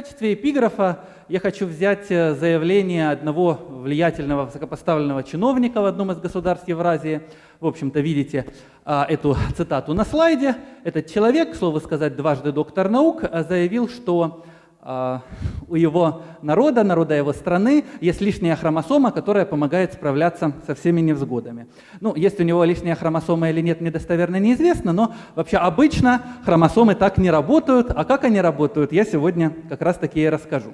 качестве эпиграфа я хочу взять э, заявление одного влиятельного высокопоставленного чиновника в одном из государств Евразии. В общем-то, видите а, эту цитату на слайде. Этот человек, к слову сказать, дважды доктор наук, э, заявил, что а, у его народа, народа его страны, есть лишняя хромосома, которая помогает справляться со всеми невзгодами. Ну, есть у него лишняя хромосома или нет, недостоверно неизвестно, но вообще обычно хромосомы так не работают. А как они работают, я сегодня как раз таки и расскажу.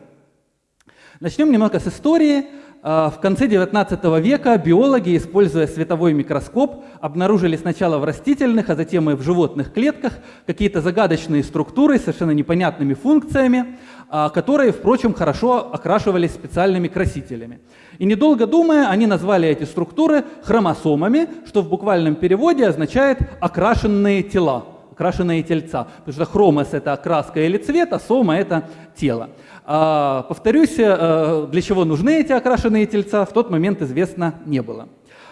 Начнем немного с истории. А, в конце XIX века биологи, используя световой микроскоп, обнаружили сначала в растительных, а затем и в животных клетках какие-то загадочные структуры с совершенно непонятными функциями, а, которые, впрочем, хорошо окрашивались специальными красителями. И недолго думая, они назвали эти структуры хромосомами, что в буквальном переводе означает «окрашенные тела», окрашенные тельца. Потому что хромос – это окраска или цвет, а сома – это тело. А, повторюсь, э, для чего нужны эти окрашенные тельца, в тот момент известно не было.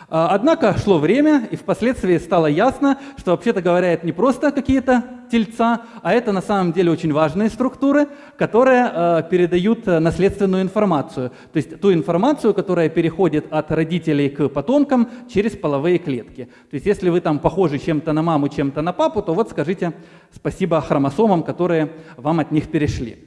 А, однако шло время, и впоследствии стало ясно, что, вообще-то говоря, это не просто какие-то тельца, а это на самом деле очень важные структуры, которые э, передают наследственную информацию. То есть ту информацию, которая переходит от родителей к потомкам через половые клетки. То есть если вы там похожи чем-то на маму, чем-то на папу, то вот скажите спасибо хромосомам, которые вам от них перешли.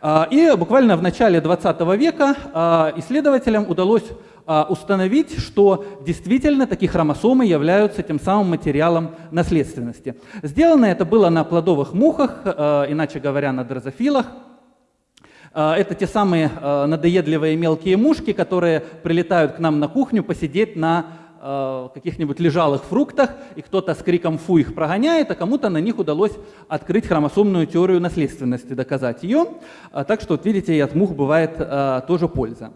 А, и буквально в начале 20 века а, исследователям удалось а, установить, что действительно такие хромосомы являются тем самым материалом наследственности. Сделано это было на плодовых мухах, иначе говоря, на дрозофилах. Это те самые надоедливые мелкие мушки, которые прилетают к нам на кухню посидеть на каких-нибудь лежалых фруктах, и кто-то с криком «фу» их прогоняет, а кому-то на них удалось открыть хромосомную теорию наследственности, доказать ее. Так что, вот видите, и от мух бывает тоже польза.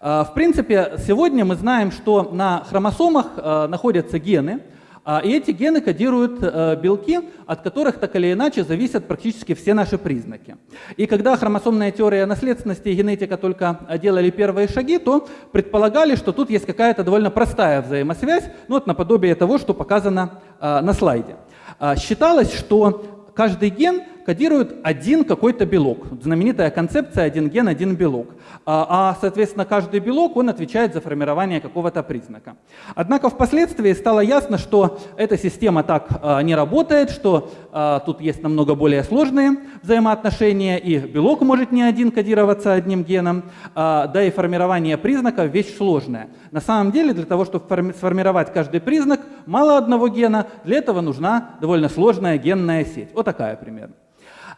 В принципе, сегодня мы знаем, что на хромосомах находятся гены, а, и эти гены кодируют э, белки, от которых так или иначе зависят практически все наши признаки. И когда хромосомная теория наследственности и генетика только делали первые шаги, то предполагали, что тут есть какая-то довольно простая взаимосвязь, ну вот наподобие того, что показано на слайде. А, считалось, что каждый ген кодирует один какой-то белок. Знаменитая концепция «один ген, один белок». А, а, соответственно, каждый белок, он отвечает за формирование какого-то признака. Однако впоследствии стало ясно, что эта система так а, не работает, что а, тут есть намного более сложные взаимоотношения, и белок может не один кодироваться одним геном, да и формирование признаков – вещь сложная. На самом деле, для того, чтобы сформировать каждый признак, мало одного гена, для этого нужна довольно сложная генная сеть. Вот такая примерно.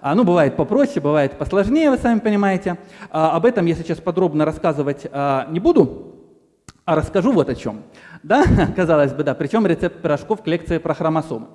А, ну, бывает попроще, бывает посложнее, вы сами понимаете. А, об этом я сейчас подробно рассказывать а, не буду, а расскажу вот о чем. Да, казалось бы, да, причем рецепт пирожков к лекции про хромосомы.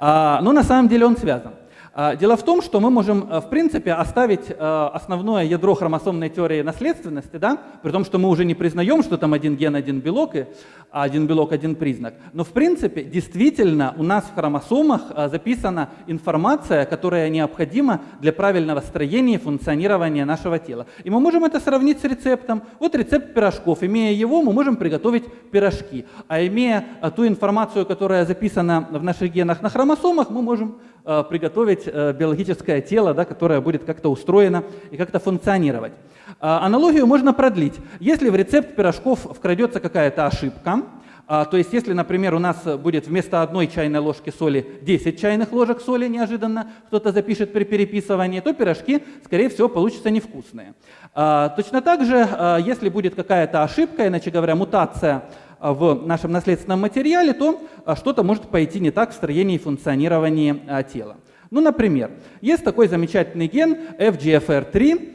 Но на самом деле он связан. А, дело в том, что мы можем, э, в принципе, оставить э, основное ядро хромосомной теории наследственности, да, при том, что мы уже не признаем, что там один ген, один белок, и один белок, один признак. Но, в принципе, действительно у нас в хромосомах э, записана информация, которая необходима для правильного строения и функционирования нашего тела. И мы можем это сравнить с рецептом. Вот рецепт пирожков. Имея его, мы можем приготовить пирожки. А имея ту информацию, которая записана в наших генах на хромосомах, мы можем приготовить э, биологическое тело, да, которое будет как-то устроено и как-то функционировать. Э, аналогию можно продлить. Если в рецепт пирожков вкрадется какая-то ошибка, то есть если, например, у нас будет вместо одной чайной ложки соли 10 чайных ложек соли неожиданно кто-то запишет при переписывании, то пирожки, скорее всего, получатся невкусные. Точно так же, если будет какая-то ошибка, иначе говоря, мутация в нашем наследственном материале, то а, что-то может пойти не так в строении и функционировании а, тела. Ну, например, есть такой замечательный ген FGFR3,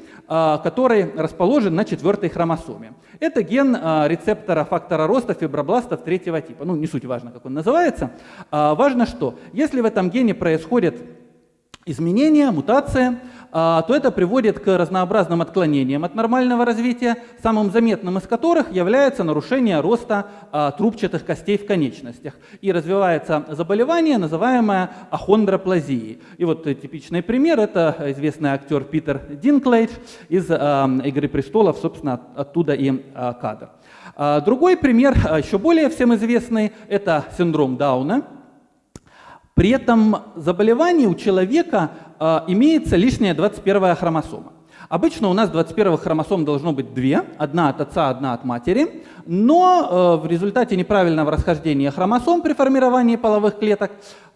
который расположен на четвертой хромосоме. Это ген рецептора фактора роста фибробластов третьего типа. Ну, не суть важно, как он называется. Важно что? Если в этом гене происходит изменение, мутация, а, то это приводит к разнообразным отклонениям от нормального развития, самым заметным из которых является нарушение роста а, трубчатых костей в конечностях. И развивается заболевание, называемое ахондроплазией. И вот типичный пример – это известный актер Питер Динклейдж из а, «Игры престолов», собственно, оттуда и кадр. Другой пример, еще более всем известный, это синдром Дауна – при этом заболевании у человека э, имеется лишняя 21 хромосома. Обычно у нас 21 хромосом должно быть две, одна от отца, одна от матери, но в результате неправильного расхождения хромосом при формировании половых клеток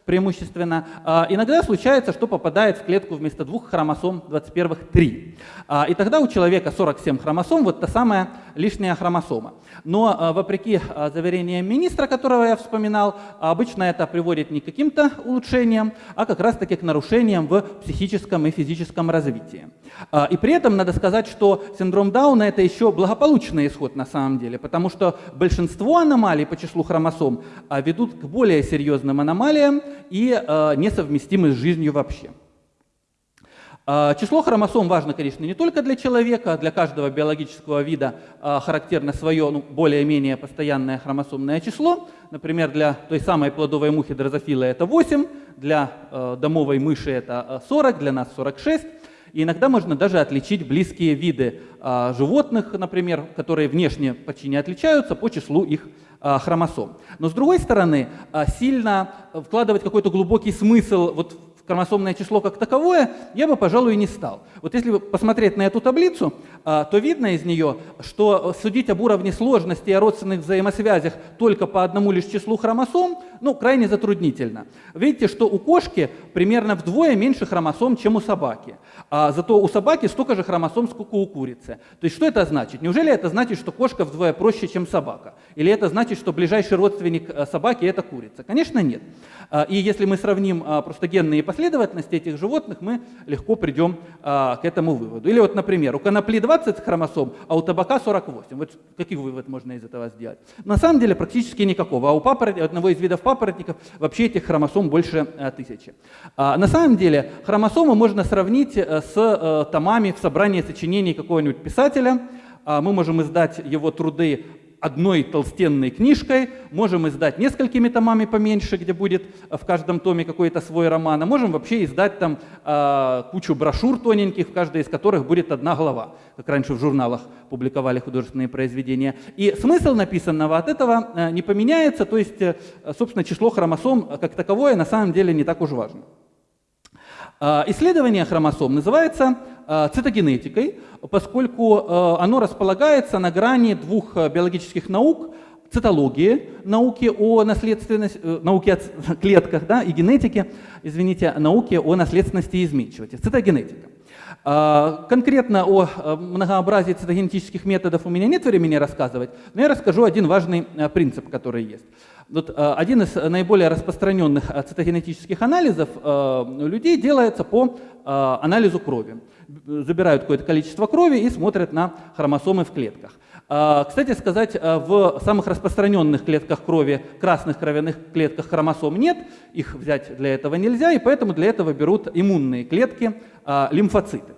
преимущественно. А, иногда случается, что попадает в клетку вместо двух хромосом 21 три. А, и тогда у человека 47 хромосом, вот та самая лишняя хромосома. Но а, вопреки заверениям министра, которого я вспоминал, обычно это приводит не к каким-то улучшениям, а как раз таки к нарушениям в психическом и физическом развитии. И при этом надо сказать, что синдром Дауна это еще благополучный исход на самом деле, потому что большинство аномалий по числу хромосом ведут к более серьезным аномалиям, и э, несовместимы с жизнью вообще. Э, число хромосом важно, конечно, не только для человека, для каждого биологического вида э, характерно свое ну, более-менее постоянное хромосомное число. Например, для той самой плодовой мухи дрозофила это 8, для домовой мыши это 40, для нас 46. И иногда можно даже отличить близкие виды животных, например, которые внешне почти не отличаются по числу их а, хромосом. Но с другой стороны, а, сильно вкладывать какой-то глубокий смысл вот хромосомное число как таковое я бы, пожалуй, не стал. Вот если посмотреть на эту таблицу, а, то видно из нее, что судить об уровне сложности и о родственных взаимосвязях только по одному лишь числу хромосом, ну, крайне затруднительно. Видите, что у кошки примерно вдвое меньше хромосом, чем у собаки. А зато у собаки столько же хромосом, сколько у курицы. То есть что это значит? Неужели это значит, что кошка вдвое проще, чем собака? Или это значит, что ближайший родственник э, собаки – это курица? Конечно, нет. А, и если мы сравним а, просто генные последовательности этих животных, мы легко придем а, к этому выводу. Или вот, например, у конопли 20 хромосом, а у табака 48. Вот какой вывод можно из этого сделать? На самом деле практически никакого. А у папорот... одного из видов папоротников вообще этих хромосом больше тысячи. На самом деле хромосомы можно сравнить э, с э, томами в собрании сочинений какого-нибудь писателя. Мы можем издать его труды одной толстенной книжкой, можем издать несколькими томами поменьше, где будет в каждом томе какой-то свой роман, а можем вообще издать там э, кучу брошюр тоненьких, в каждой из которых будет одна глава, как раньше в журналах публиковали художественные произведения. И смысл написанного от этого э, не поменяется, то есть, э, собственно, число хромосом как таковое на самом деле не так уж важно. Э, исследование хромосом называется Э, цитогенетикой, поскольку э, оно располагается на грани двух э, биологических наук, цитологии, науки о наследственности, науки о клетках да, и генетике, извините, науки о наследственности и изменчивости, цитогенетика. Конкретно о многообразии цитогенетических методов у меня нет времени рассказывать, но я расскажу один важный принцип, который есть. Вот, один из наиболее распространенных цитогенетических анализов у людей делается по анализу крови забирают какое-то количество крови и смотрят на хромосомы в клетках. А, кстати сказать, а, в самых распространенных клетках крови, красных кровяных клетках хромосом нет, их взять для этого нельзя, и поэтому для этого берут иммунные клетки, а, лимфоциты.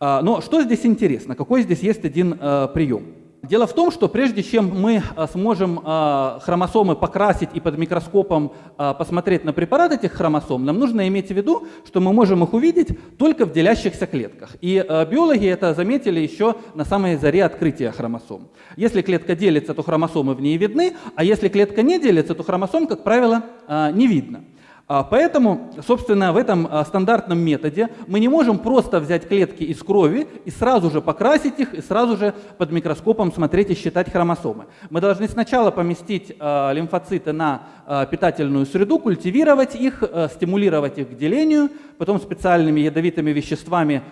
Но что здесь интересно? Какой здесь есть один прием? Дело в том, что прежде чем мы а, сможем а, хромосомы покрасить и под микроскопом а, посмотреть на препарат этих хромосом, нам нужно иметь в виду, что мы можем их увидеть только в делящихся клетках. И биологи это заметили еще на самой заре открытия хромосом. Если клетка делится, то хромосомы в ней видны, а если клетка не делится, то хромосом, как правило, не видно. А, поэтому, собственно, в этом а, стандартном методе мы не можем просто взять клетки из крови и сразу же покрасить их, и сразу же под микроскопом смотреть и считать хромосомы. Мы должны сначала поместить а, лимфоциты на питательную среду, культивировать их, стимулировать их к делению, потом специальными ядовитыми веществами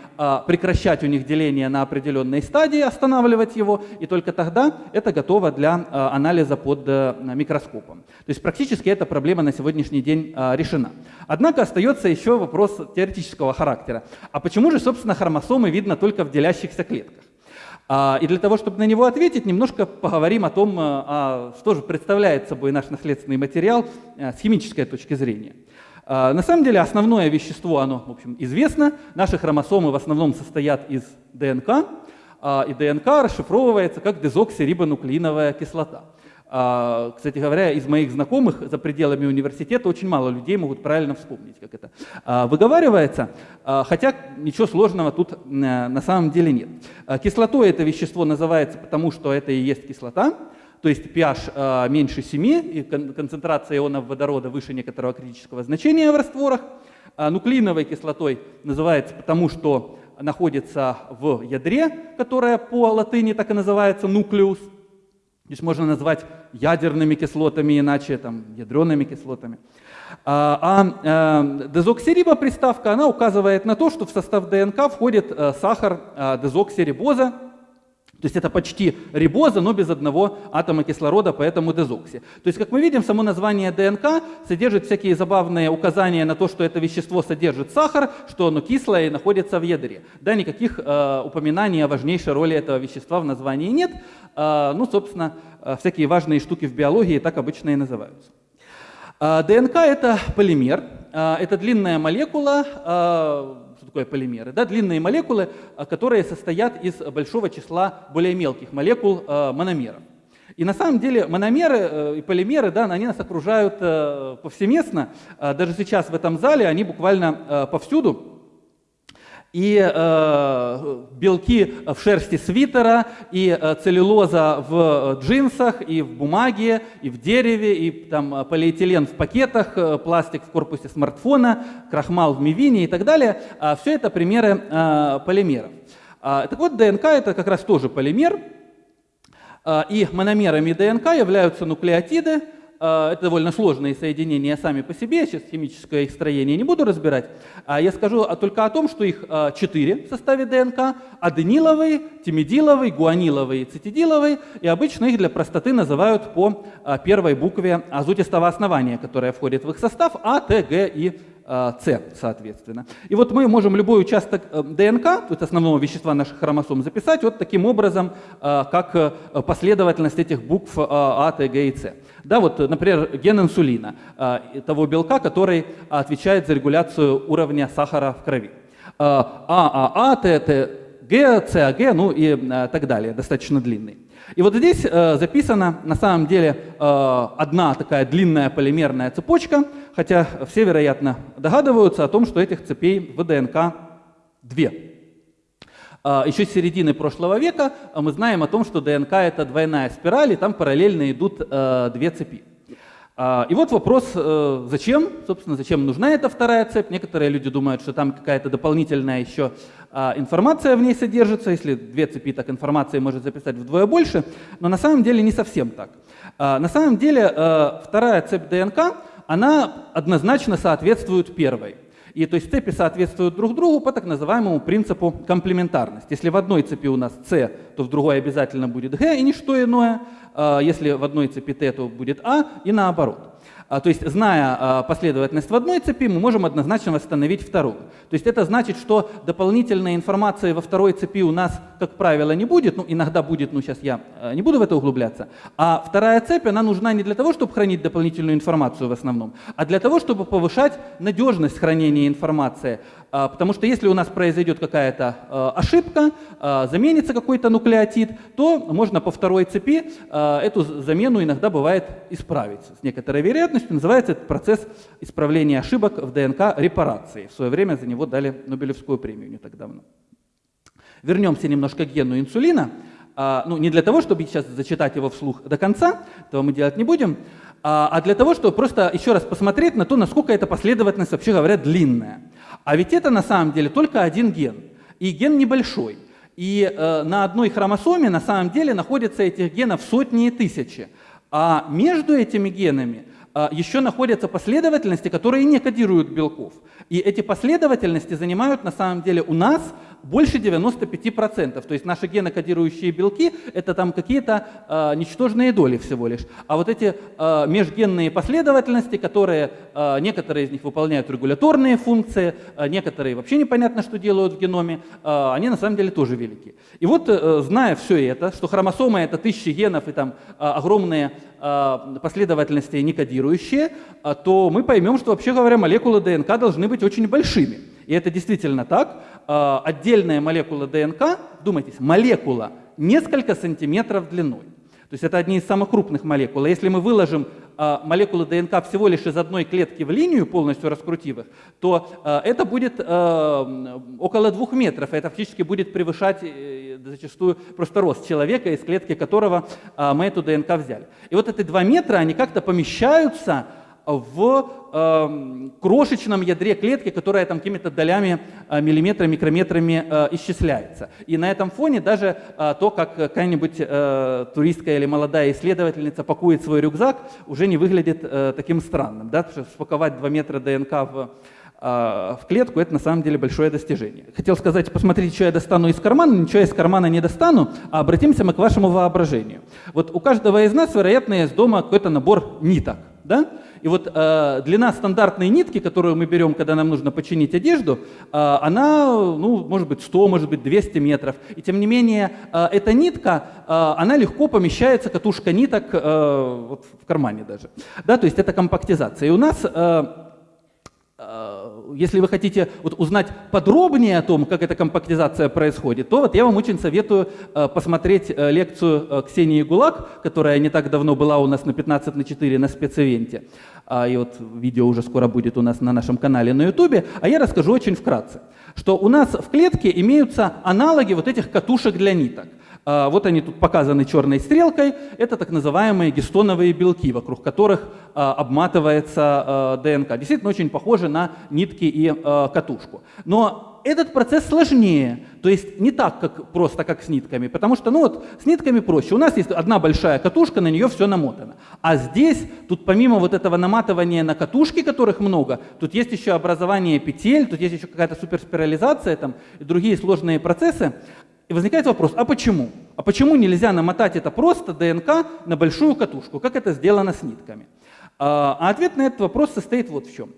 прекращать у них деление на определенной стадии, останавливать его, и только тогда это готово для анализа под э, микроскопом. То есть практически эта проблема на сегодняшний день решена решена. Однако остается еще вопрос теоретического характера. А почему же, собственно, хромосомы видно только в делящихся клетках? А, и для того, чтобы на него ответить, немножко поговорим о том, а, а, что же представляет собой наш наследственный материал с химической точки зрения. На самом деле основное вещество, оно в общем, известно. Наши хромосомы в основном состоят из ДНК, и ДНК расшифровывается как дезоксирибонуклеиновая кислота. А, кстати говоря, из моих знакомых за пределами университета очень мало людей могут правильно вспомнить, как это а, выговаривается, а, хотя ничего сложного тут э, на самом деле нет. Кислотой это вещество называется потому, что это и есть кислота, то есть pH меньше 7 и концентрация ионов водорода выше некоторого критического значения в растворах. Нуклеиновой кислотой называется потому, что находится в ядре, которое по латыни так и называется нуклеус. Здесь можно назвать ядерными кислотами, иначе там ядреными кислотами. А, а э, дезоксириба приставка, она указывает на то, что в состав ДНК входит э, сахар э, дезоксирибоза, то есть это почти рибоза, но без одного атома кислорода, поэтому дезокси. То есть, как мы видим, само название ДНК содержит всякие забавные указания на то, что это вещество содержит сахар, что оно кислое и находится в ядре. Да, никаких э, упоминаний о важнейшей роли этого вещества в названии нет. Э, ну, собственно, э, всякие важные штуки в биологии так обычно и называются. Э, ДНК — это полимер, э, это длинная молекула, э, такое полимеры? Да, длинные молекулы, а, которые состоят из большого числа более мелких молекул а, мономеров. И на самом деле мономеры э, и полимеры, да, они нас окружают э, повсеместно. Даже сейчас в этом зале они буквально э, повсюду и э, белки в шерсти свитера, и э, целлюлоза в э, джинсах, и в бумаге, и в дереве, и там э, полиэтилен в пакетах, э, пластик в корпусе смартфона, крахмал в мивине и так далее. А все это примеры э, полимеров. А, так вот, ДНК это как раз тоже полимер, а, и мономерами ДНК являются нуклеотиды, это довольно сложные соединения сами по себе, сейчас химическое их строение не буду разбирать. А я скажу только о том, что их а, четыре в составе ДНК. Адениловый, тимидиловый, гуаниловый и цитидиловый. И обычно их для простоты называют по первой букве азотистого основания, которое входит в их состав, А, Т, Г и С, соответственно. И вот мы можем любой участок э, ДНК, то есть основного вещества наших хромосом, записать вот таким образом, как э, последовательность этих букв А, Т, Г и С. Да, вот, например, ген инсулина, а, того белка, который отвечает за регуляцию уровня сахара в крови. ААА, ТТ, Г, ЦАГ, ну и а, так далее, достаточно длинный. И вот здесь э, записана на самом деле э, одна такая длинная полимерная цепочка, хотя все, вероятно, догадываются о том, что этих цепей в ДНК две. А, Еще с середины прошлого века мы знаем о том, что ДНК это двойная спираль, и там параллельно идут э, две цепи. А, и вот вопрос, э, зачем, собственно, зачем нужна эта вторая цепь. Некоторые люди думают, что там какая-то дополнительная еще информация в ней содержится. Если две цепи, так информации может записать вдвое больше. Но на самом деле не совсем так. На самом деле э, вторая цепь ДНК, она однозначно соответствует первой. И то есть цепи соответствуют друг другу по так называемому принципу комплементарности. Если в одной цепи у нас С, то в другой обязательно будет Г и ничто иное. А если в одной цепи Т, то будет А и наоборот. А, то есть, зная а, последовательность в одной цепи, мы можем однозначно восстановить вторую. То есть это значит, что дополнительной информации во второй цепи у нас, как правило, не будет. Ну, иногда будет, но сейчас я а, не буду в это углубляться. А вторая цепь, она нужна не для того, чтобы хранить дополнительную информацию в основном, а для того, чтобы повышать надежность хранения информации. Потому что если у нас произойдет какая-то ошибка, заменится какой-то нуклеотид, то можно по второй цепи эту замену иногда бывает исправить с некоторой вероятностью называется этот процесс исправления ошибок в ДНК репарацией. В свое время за него дали Нобелевскую премию не так давно. Вернемся немножко к гену инсулина. А, ну, не для того, чтобы сейчас зачитать его вслух до конца, этого мы делать не будем, а, а для того, чтобы просто еще раз посмотреть на то, насколько эта последовательность, вообще говоря, длинная. А ведь это на самом деле только один ген. И ген небольшой. И э, на одной хромосоме на самом деле находятся этих генов сотни и тысячи. А между этими генами а, еще находятся последовательности, которые не кодируют белков. И эти последовательности занимают на самом деле у нас больше 95%. То есть наши генокодирующие белки — это там какие-то э, ничтожные доли всего лишь. А вот эти э, межгенные последовательности, которые э, некоторые из них выполняют регуляторные функции, э, некоторые вообще непонятно, что делают в геноме, э, они на самом деле тоже велики. И вот, э, зная все это, что хромосома — это тысячи генов и там э, огромные э, последовательности некодирующие, э, то мы поймем, что вообще говоря, молекулы ДНК должны быть очень большими. И это действительно так. А, отдельная молекула ДНК, думайтесь, молекула несколько сантиметров длиной. То есть это одни из самых крупных молекул. если мы выложим а, молекулы ДНК всего лишь из одной клетки в линию, полностью раскрутив их, то а, это будет около двух метров. Это фактически будет превышать э, зачастую просто рост человека, из клетки которого мы эту ДНК взяли. И вот эти два метра, они как-то помещаются в э, крошечном ядре клетки, которая там какими-то долями, э, миллиметрами, микрометрами э, исчисляется. И на этом фоне даже э, то, как какая-нибудь э, туристка или молодая исследовательница пакует свой рюкзак, уже не выглядит э, таким странным. Да? Потому что спаковать 2 метра ДНК в в клетку, это на самом деле большое достижение. Хотел сказать, посмотрите, что я достану из кармана, ничего из кармана не достану, а обратимся мы к вашему воображению. Вот у каждого из нас, вероятно, есть дома какой-то набор ниток. Да? И вот э, длина стандартной нитки, которую мы берем, когда нам нужно починить одежду, э, она, ну, может быть 100, может быть 200 метров. И тем не менее, э, эта нитка, э, она легко помещается, катушка ниток, э, вот в кармане даже. Да, то есть это компактизация. И у нас э, если вы хотите вот узнать подробнее о том, как эта компактизация происходит, то вот я вам очень советую э, посмотреть э, лекцию Ксении Гулак, которая не так давно была у нас на 15 на 4 на спецэвенте. А, и вот видео уже скоро будет у нас на нашем канале на ютубе. А я расскажу очень вкратце, что у нас в клетке имеются аналоги вот этих катушек для ниток. А, вот они тут показаны черной стрелкой. Это так называемые гистоновые белки, вокруг которых а, обматывается а, ДНК. Действительно очень похожи на нитки и катушку. Но этот процесс сложнее, то есть не так, как просто как с нитками, потому что ну вот с нитками проще. У нас есть одна большая катушка, на нее все намотано. А здесь, тут помимо вот этого наматывания на катушки, которых много, тут есть еще образование петель, тут есть еще какая-то суперспирализация там, и другие сложные процессы. И возникает вопрос, а почему? А почему нельзя намотать это просто ДНК на большую катушку, как это сделано с нитками? А, а ответ на этот вопрос состоит вот в чем.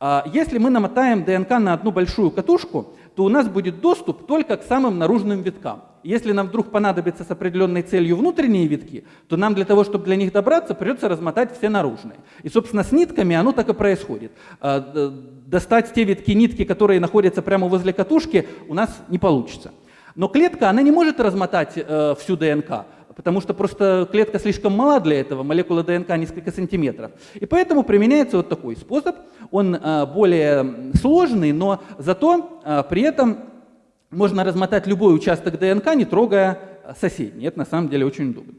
А, если мы намотаем ДНК на одну большую катушку, то у нас будет доступ только к самым наружным виткам. Если нам вдруг понадобится с определенной целью внутренние витки, то нам для того, чтобы для них добраться, придется размотать все наружные. И, собственно, с нитками оно так и происходит. А, достать те витки нитки, которые находятся прямо возле катушки, у нас не получится. Но клетка, она не может размотать э, всю ДНК, потому что просто клетка слишком мала для этого, молекула ДНК несколько сантиметров. И поэтому применяется вот такой способ. Он э, более сложный, но зато э, при этом можно размотать любой участок ДНК, не трогая соседний. Это на самом деле очень удобно.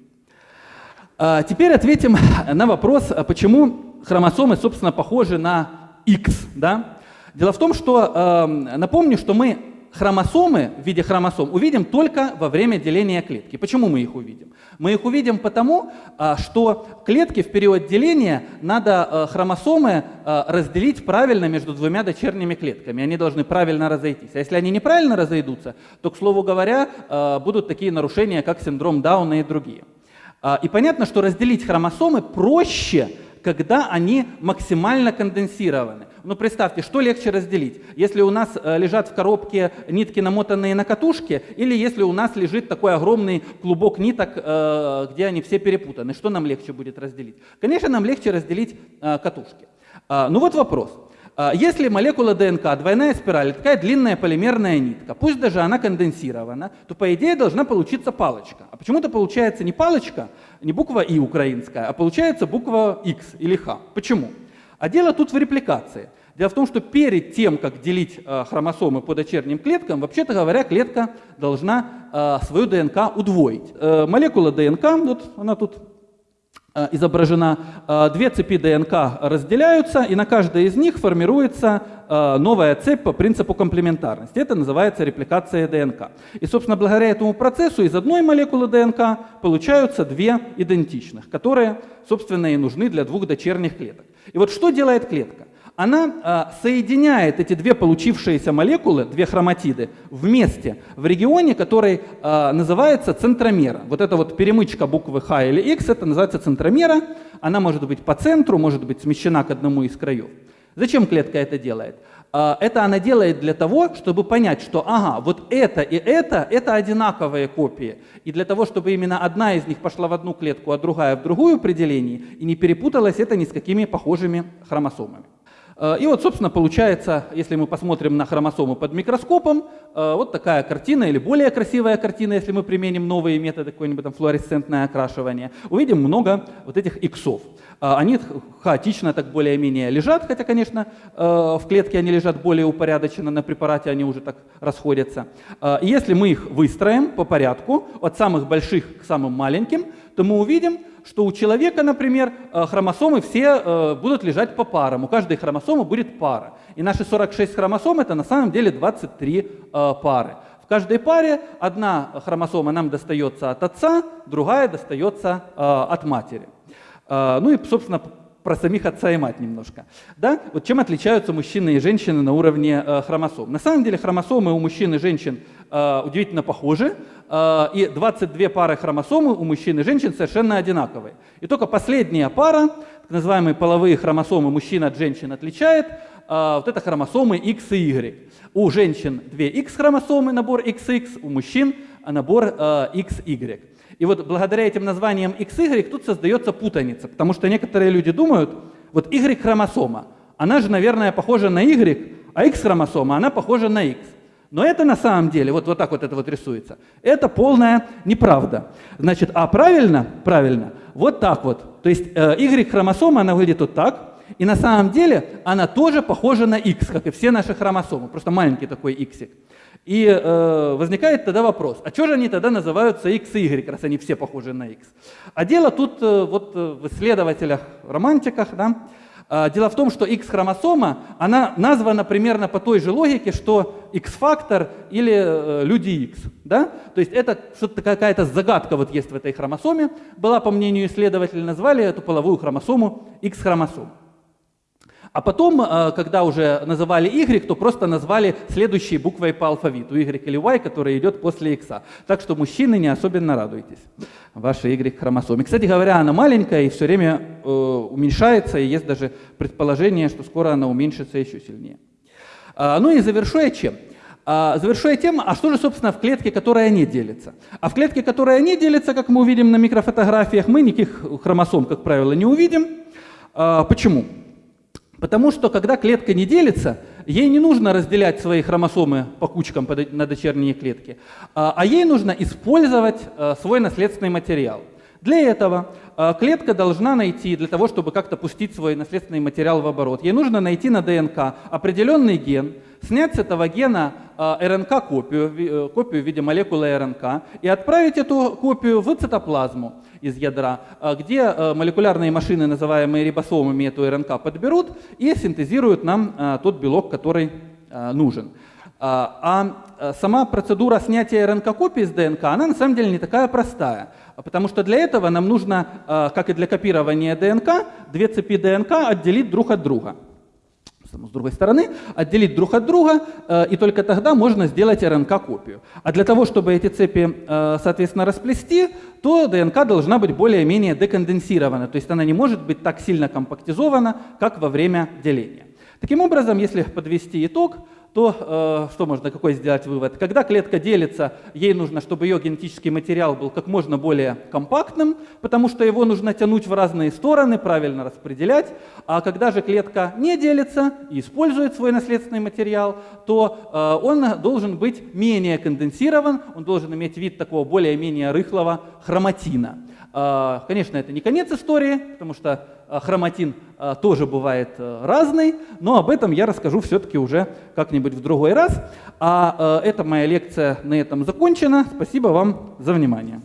А теперь ответим на вопрос, а почему хромосомы, собственно, похожи на X. Да? Дело в том, что, э, напомню, что мы хромосомы в виде хромосом увидим только во время деления клетки. Почему мы их увидим? Мы их увидим потому, а, что клетки в период деления надо а, хромосомы а, разделить правильно между двумя дочерними клетками. Они должны правильно разойтись. А если они неправильно разойдутся, то, к слову говоря, будут такие нарушения, как синдром Дауна и другие. И понятно, что разделить хромосомы проще, когда они максимально конденсированы. Ну представьте, что легче разделить? Если у нас э, лежат в коробке нитки, намотанные на катушке, или если у нас лежит такой огромный клубок ниток, э, где они все перепутаны, что нам легче будет разделить? Конечно, нам легче разделить э, катушки. А, ну вот вопрос. А, если молекула ДНК, двойная спираль, такая длинная полимерная нитка, пусть даже она конденсирована, то по идее должна получиться палочка. А почему-то получается не палочка, не буква И украинская, а получается буква X или Х. Почему? А дело тут в репликации. Дело в том, что перед тем, как делить э, хромосомы по дочерним клеткам, вообще-то говоря, клетка должна э, свою ДНК удвоить. Э, молекула ДНК, вот она тут изображена, две цепи ДНК разделяются, и на каждой из них формируется новая цепь по принципу комплементарности. Это называется репликация ДНК. И, собственно, благодаря этому процессу из одной молекулы ДНК получаются две идентичных, которые, собственно, и нужны для двух дочерних клеток. И вот что делает клетка? Она а, соединяет эти две получившиеся молекулы, две хроматиды, вместе в регионе, который а, называется центромера. Вот эта вот перемычка буквы Х или X, это называется центромера. Она может быть по центру, может быть смещена к одному из краев. Зачем клетка это делает? А, это она делает для того, чтобы понять, что ага, вот это и это, это одинаковые копии. И для того, чтобы именно одна из них пошла в одну клетку, а другая в другую при и не перепуталась это ни с какими похожими хромосомами. А, и вот, собственно, получается, если мы посмотрим на хромосомы под микроскопом, а, вот такая картина, или более красивая картина, если мы применим новые методы, какое-нибудь там флуоресцентное окрашивание, увидим много вот этих иксов. А, они хаотично так более-менее лежат, хотя, конечно, э, в клетке они лежат более упорядоченно, на препарате они уже так расходятся. А, и если мы их выстроим по порядку, от самых больших к самым маленьким, то мы увидим, что у человека, например, э, хромосомы все э, будут лежать по парам. У каждой хромосомы будет пара. И наши 46 хромосом это на самом деле 23 э, пары. В каждой паре одна хромосома нам достается от отца, другая достается от матери. Ну и, собственно, про самих отца и мать немножко. Да? Вот чем отличаются мужчины и женщины на уровне э, хромосом? На самом деле хромосомы у мужчин и женщин э, удивительно похожи, э, и 22 пары хромосомы у мужчин и женщин совершенно одинаковые. И только последняя пара, так называемые половые хромосомы мужчин от женщин отличает, э, вот это хромосомы X и Y. У женщин 2 X хромосомы, набор XX, у мужчин набор э, XY. И вот благодаря этим названиям XY тут создается путаница, потому что некоторые люди думают, вот Y-хромосома, она же, наверное, похожа на Y, а X-хромосома, она похожа на X. Но это на самом деле, вот, вот так вот это вот рисуется, это полная неправда. Значит, а правильно, правильно, вот так вот. То есть э, Y-хромосома, она выглядит вот так, и на самом деле она тоже похожа на X, как и все наши хромосомы, просто маленький такой X. И э, возникает тогда вопрос, а что же они тогда называются X и Y, раз они все похожи на X? А дело тут э, вот э, в исследователях, романтиках, да, э, Дело в том, что X-хромосома, она названа примерно по той же логике, что X-фактор или э, люди X. Да? То есть это что-то какая-то загадка вот есть в этой хромосоме. Была, по мнению исследователей, назвали эту половую хромосому X-хромосому. А потом, э, когда уже называли Y, то просто назвали следующей буквой по алфавиту, Y или Y, которая идет после X. Так что мужчины не особенно радуйтесь вашей Y-хромосоме. Кстати говоря, она маленькая и все время э, уменьшается, и есть даже предположение, что скоро она уменьшится еще сильнее. А, ну и завершу я чем? А, завершу я тем, а что же, собственно, в клетке, которая не делится? А в клетке, которая не делится, как мы увидим на микрофотографиях, мы никаких хромосом, как правило, не увидим. А, почему? Потому что когда клетка не делится, ей не нужно разделять свои хромосомы по кучкам на дочерние клетки, а, а ей нужно использовать э, свой наследственный материал. Для этого э, клетка должна найти, для того, чтобы как-то пустить свой наследственный материал в оборот, ей нужно найти на ДНК определенный ген, снять с этого гена э, РНК-копию, копию в виде молекулы РНК и отправить эту копию в цитоплазму из ядра, а, где а, молекулярные машины, называемые рибосомами, эту РНК подберут и синтезируют нам а, тот белок, который нужен. А сама процедура снятия РНК-копии из ДНК, она на самом деле не такая простая, потому что для этого нам нужно, как и для копирования ДНК, две цепи ДНК отделить друг от друга с другой стороны, отделить друг от друга, э, и только тогда можно сделать РНК-копию. А для того, чтобы эти цепи, э, соответственно, расплести, то ДНК должна быть более-менее деконденсирована, то есть она не может быть так сильно компактизована, как во время деления. Таким образом, если подвести итог, то э, что можно, какой сделать вывод? Когда клетка делится, ей нужно, чтобы ее генетический материал был как можно более компактным, потому что его нужно тянуть в разные стороны, правильно распределять. А когда же клетка не делится и использует свой наследственный материал, то э, он должен быть менее конденсирован, он должен иметь вид такого более-менее рыхлого хроматина. Э, конечно, это не конец истории, потому что хроматин а, тоже бывает э, разный, но об этом я расскажу все-таки уже как-нибудь в другой раз. А э, эта моя лекция на этом закончена. Спасибо вам за внимание.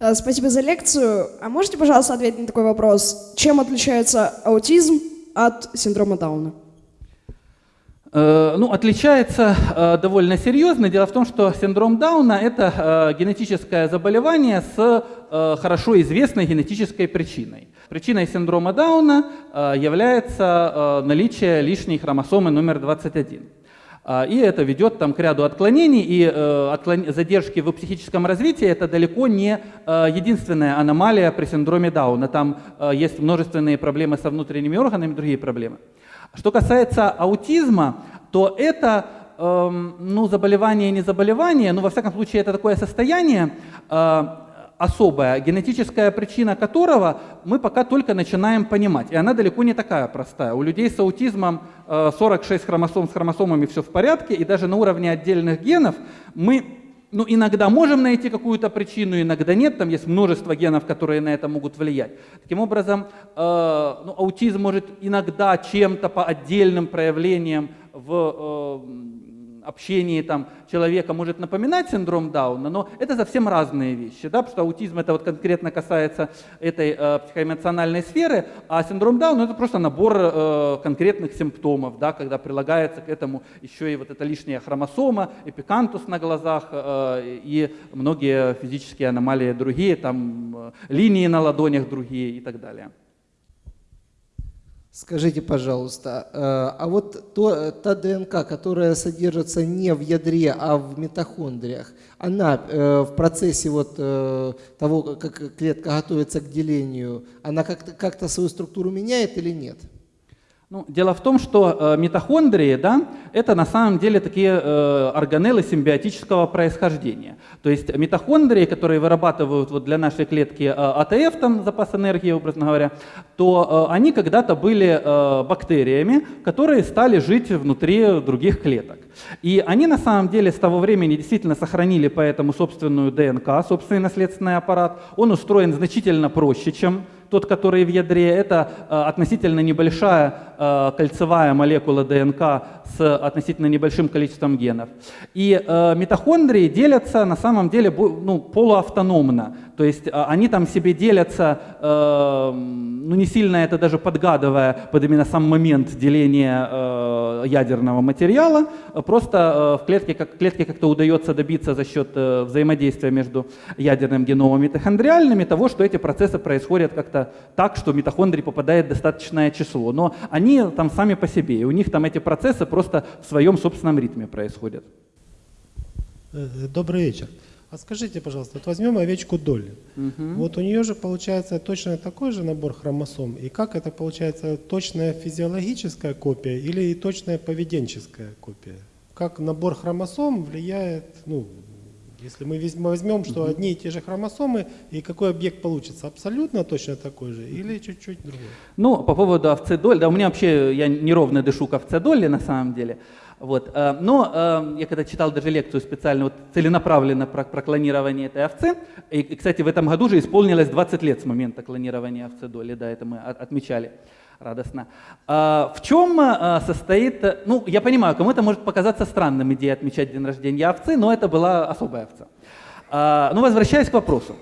Э, спасибо за лекцию. А можете, пожалуйста, ответить на такой вопрос? Чем отличается аутизм от синдрома Дауна? Э, ну, отличается э, довольно серьезно. Дело в том, что синдром Дауна – это э, генетическое заболевание с хорошо известной генетической причиной. Причиной синдрома Дауна является наличие лишней хромосомы номер 21. И это ведет там, к ряду отклонений, и задержки в психическом развитии – это далеко не единственная аномалия при синдроме Дауна. Там есть множественные проблемы со внутренними органами другие проблемы. Что касается аутизма, то это эм, ну, заболевание не заболевание, но во всяком случае это такое состояние э, особое, генетическая причина которого мы пока только начинаем понимать. И она далеко не такая простая. У людей с аутизмом 46 э, хромосом с хромосомами все в порядке, и даже на уровне отдельных генов мы ну, иногда можем найти какую-то причину, иногда нет, там есть множество генов, которые на это могут влиять. Таким образом, э, ну, аутизм может иногда чем-то по отдельным проявлениям в э, общении там, человека может напоминать синдром Дауна, но это совсем разные вещи, да, потому что аутизм это вот конкретно касается этой э, психоэмоциональной сферы, а синдром Дауна это просто набор э, конкретных симптомов, да, когда прилагается к этому еще и вот эта лишняя хромосома, эпикантус на глазах э, и многие физические аномалии другие, там э, линии на ладонях другие и так далее. Скажите, пожалуйста, э, а вот то, та ДНК, которая содержится не в ядре, а в митохондриях, она э, в процессе вот э, того, как клетка готовится к делению, она как-то как свою структуру меняет или нет? Ну, дело в том, что э, митохондрии, да, это на самом деле такие э, органеллы симбиотического происхождения. То есть митохондрии, которые вырабатывают вот для нашей клетки э, АТФ, там запас энергии, образно говоря, то э, они когда-то были э, бактериями, которые стали жить внутри других клеток. И они на самом деле с того времени действительно сохранили поэтому собственную ДНК, собственный наследственный аппарат. Он устроен значительно проще, чем тот, который в ядре, это э, относительно небольшая э, кольцевая молекула ДНК с относительно небольшим количеством генов. И э, митохондрии делятся на самом деле ну, полуавтономно. То есть они там себе делятся, ну не сильно это даже подгадывая под именно сам момент деления ядерного материала, просто в клетке, как, клетке как-то удается добиться за счет взаимодействия между ядерным геномом и митохондриальными того, что эти процессы происходят как-то так, что митохондрий попадает достаточное число. Но они там сами по себе, и у них там эти процессы просто в своем собственном ритме происходят. Э, добрый вечер. А скажите, пожалуйста, вот возьмем овечку Долли. Угу. Вот у нее же получается точно такой же набор хромосом. И как это получается точная физиологическая копия или точная поведенческая копия? Как набор хромосом влияет, ну, если мы возьмем, что одни и те же хромосомы, и какой объект получится? Абсолютно точно такой же или чуть-чуть другой? Ну, по поводу овцы Долли, да, у меня вообще, я неровно дышу к овце Долли на самом деле. Вот. Э, но э, я когда читал даже лекцию специально, вот, целенаправленно про, про клонирование этой овцы, и, кстати, в этом году же исполнилось 20 лет с момента клонирования овцы Долли, да, это мы отмечали радостно. А, в чем а, состоит, ну, я понимаю, кому-то может показаться странным идея отмечать день рождения овцы, но это была особая овца. А, но возвращаясь к вопросу.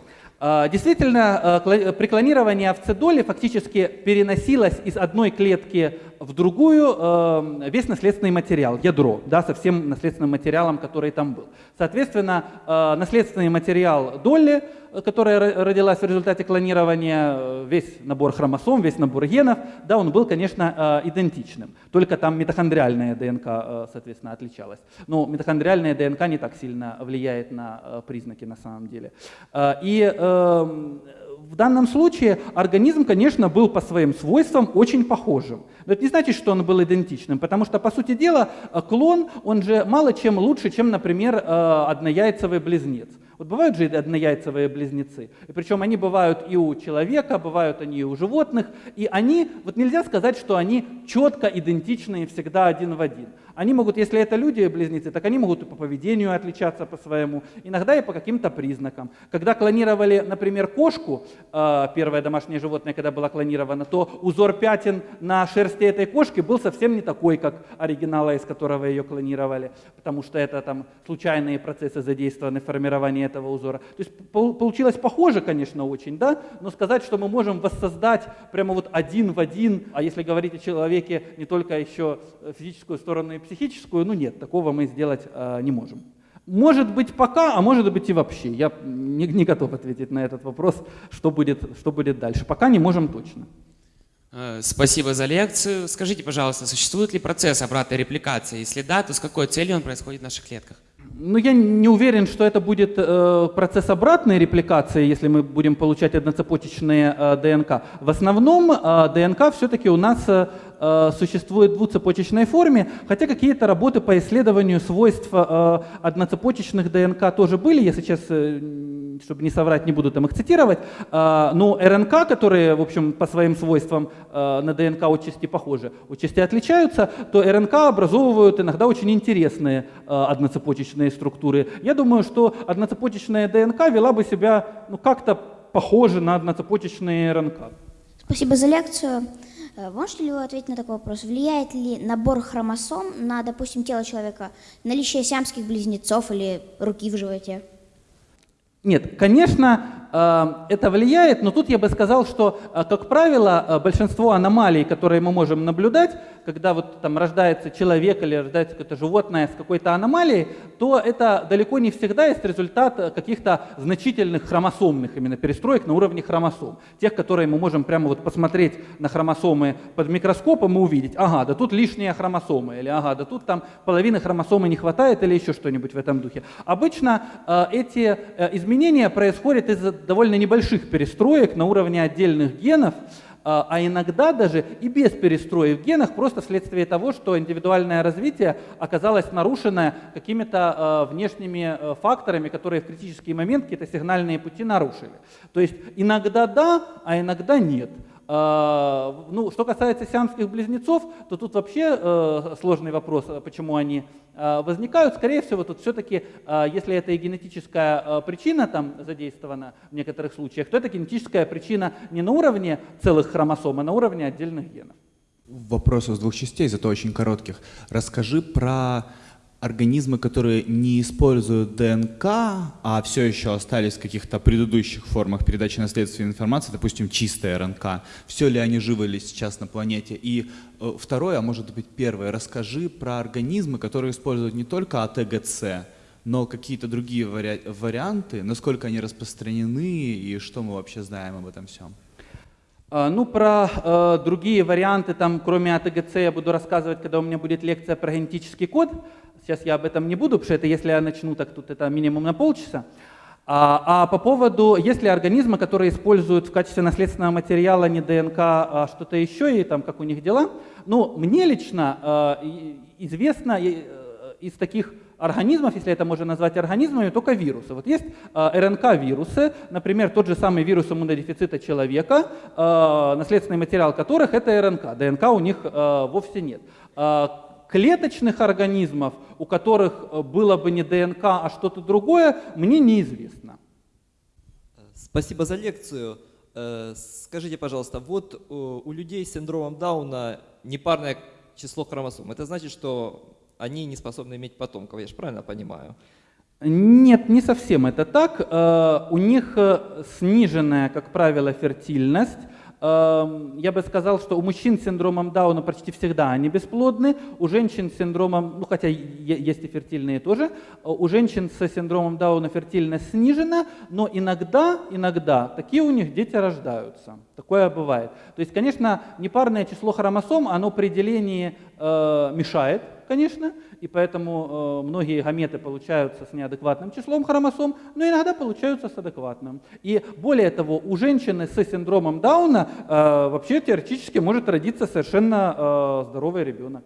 Действительно, при клонировании овцедоли фактически переносилось из одной клетки в другую весь наследственный материал, ядро, да, со всем наследственным материалом, который там был. Соответственно, наследственный материал Долли которая родилась в результате клонирования, э, весь набор хромосом, весь набор генов, да, он был, конечно, э, идентичным. Только там митохондриальная ДНК, э, соответственно, отличалась. Но митохондриальная ДНК не так сильно влияет на признаки на самом деле. И эм, в данном случае организм, конечно, был по своим свойствам очень похожим. Но это не значит, что он был идентичным, потому что, по сути дела, клон, он же мало чем лучше, чем, например, однояйцевый близнец. Вот бывают же однояйцевые близнецы, и причем они бывают и у человека, бывают они и у животных, и они, вот нельзя сказать, что они четко идентичны всегда один в один. Они могут, если это люди-близнецы, так они могут и по поведению отличаться по своему, иногда и по каким-то признакам. Когда клонировали, например, кошку, э, первое домашнее животное, когда было клонировано, то узор пятен на шерсти этой кошки был совсем не такой, как оригинала, из которого ее клонировали, потому что это там случайные процессы задействованы в формировании этого узора. То есть получилось похоже, конечно, очень, да, но сказать, что мы можем воссоздать прямо вот один в один, а если говорить о человеке не только еще физическую сторону и психическую, ну нет, такого мы сделать э, не можем. Может быть пока, а может быть и вообще. Я не, не готов ответить на этот вопрос, что будет, что будет дальше. Пока не можем точно. Э, спасибо за лекцию. Скажите, пожалуйста, существует ли процесс обратной репликации? Если да, то с какой целью он происходит в наших клетках? Ну, я не уверен, что это будет э, процесс обратной репликации, если мы будем получать одноцепочечные э, ДНК. В основном э, ДНК все-таки у нас э, Э, существует в двуцепочечной форме, хотя какие-то работы по исследованию свойств э, одноцепочечных ДНК тоже были, я сейчас, э, чтобы не соврать, не буду там их цитировать, но РНК, которые, в общем, по своим свойствам на ДНК отчасти похожи, отчасти отличаются, то РНК образовывают иногда очень интересные одноцепочечные структуры. Я думаю, что одноцепочечная ДНК вела бы себя ну, как-то похоже на одноцепочечные РНК. Спасибо за лекцию. Э, Можете ли вы ответить на такой вопрос? Влияет ли набор хромосом на, допустим, тело человека, наличие сиамских близнецов или руки в животе? Нет, конечно, это влияет, но тут я бы сказал, что, э, как правило, э, большинство аномалий, которые мы можем наблюдать, когда вот там рождается человек или рождается какое-то животное с какой-то аномалией, то это далеко не всегда есть результат э, каких-то значительных хромосомных именно перестроек на уровне хромосом. Тех, которые мы можем прямо вот посмотреть на хромосомы под микроскопом и увидеть, ага, да тут лишние хромосомы, или ага, да тут там половины хромосомы не хватает, или еще что-нибудь в этом духе. Обычно эти изменения происходят из-за довольно небольших перестроек на уровне отдельных генов, а а иногда даже и без перестроек в генах, просто вследствие того, что индивидуальное развитие оказалось нарушено какими-то э, внешними э, факторами, которые в критический момент какие-то сигнальные пути нарушили. То есть иногда да, а иногда нет. А, Ну, что касается сиамских близнецов, то тут вообще э, сложный вопрос, э, почему они э, возникают. Скорее всего, тут все-таки, если это и генетическая причина там задействована в некоторых случаях, то это генетическая причина не на уровне целых хромосом, а на уровне отдельных генов. Вопрос из двух частей, зато очень коротких. Расскажи про организмы, которые не используют ДНК, а все еще остались в каких-то предыдущих формах передачи наследственной информации, допустим, чистая РНК. Все ли они живы ли сейчас на планете? И э, второе, а может быть первое, расскажи про организмы, которые используют не только АТГЦ, но какие-то другие вари- варианты, насколько они распространены и что мы вообще знаем об этом всем. А, Ну, про э, другие варианты, там, кроме АТГЦ, я буду рассказывать, когда у меня будет лекция про генетический код. Сейчас я об этом не буду, потому что это, если я начну, так тут это минимум на полчаса. А, а по поводу, есть ли организмы, которые используют в качестве наследственного материала не ДНК, а что-то еще, и там как у них дела, ну, мне лично э, известно э, из таких организмов, если это можно назвать организмами, только вирусы. Вот есть э, РНК-вирусы, например, тот же самый вирус иммунодефицита человека, э, наследственный материал которых это РНК. ДНК у них э, вовсе нет. Клеточных организмов, у которых было бы не ДНК, а что-то другое, мне неизвестно. Спасибо за лекцию. Скажите, пожалуйста, вот у людей с синдромом Дауна непарное число хромосом. Это значит, что они не способны иметь потомков, я же правильно понимаю? Нет, не совсем это так. Э, У них э, сниженная, как правило, фертильность. Эм, Я бы сказал, что у мужчин с синдромом Дауна почти всегда они бесплодны, у женщин с синдромом, ну хотя есть и фертильные тоже, у женщин с синдромом Дауна фертильность снижена, но иногда, иногда такие у них дети рождаются. Такое бывает. То есть, конечно, непарное число хромосом, оно при делении э, мешает, конечно, и поэтому э, многие гаметы получаются с неадекватным числом хромосом, но иногда получаются с адекватным. И более того, у женщины с синдромом Дауна э, вообще теоретически может родиться совершенно э, здоровый ребенок.